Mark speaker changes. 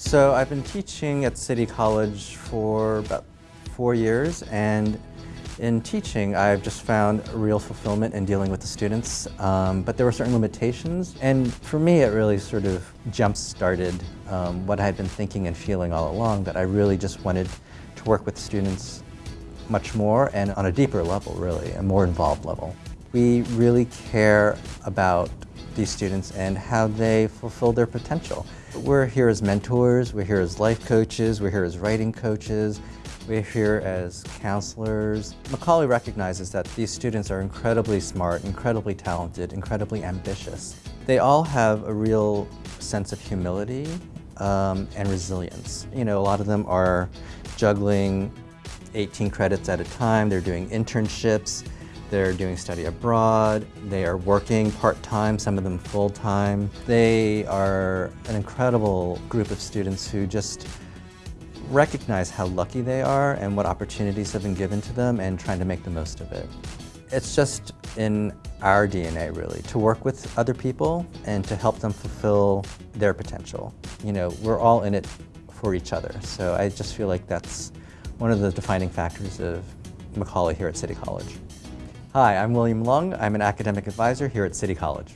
Speaker 1: So I've been teaching at City College for about four years and in teaching I've just found real fulfillment in dealing with the students um, but there were certain limitations and for me it really sort of jump-started um, what I had been thinking and feeling all along that I really just wanted to work with students much more and on a deeper level really, a more involved level. We really care about these students and how they fulfill their potential. We're here as mentors, we're here as life coaches, we're here as writing coaches, we're here as counselors. Macaulay recognizes that these students are incredibly smart, incredibly talented, incredibly ambitious. They all have a real sense of humility um, and resilience. You know, a lot of them are juggling 18 credits at a time, they're doing internships, they're doing study abroad, they are working part-time, some of them full-time. They are an incredible group of students who just recognize how lucky they are and what opportunities have been given to them and trying to make the most of it. It's just in our DNA really, to work with other people and to help them fulfill their potential. You know, we're all in it for each other, so I just feel like that's one of the defining factors of Macaulay here at City College. Hi, I'm William Lung. I'm an academic advisor here at City College.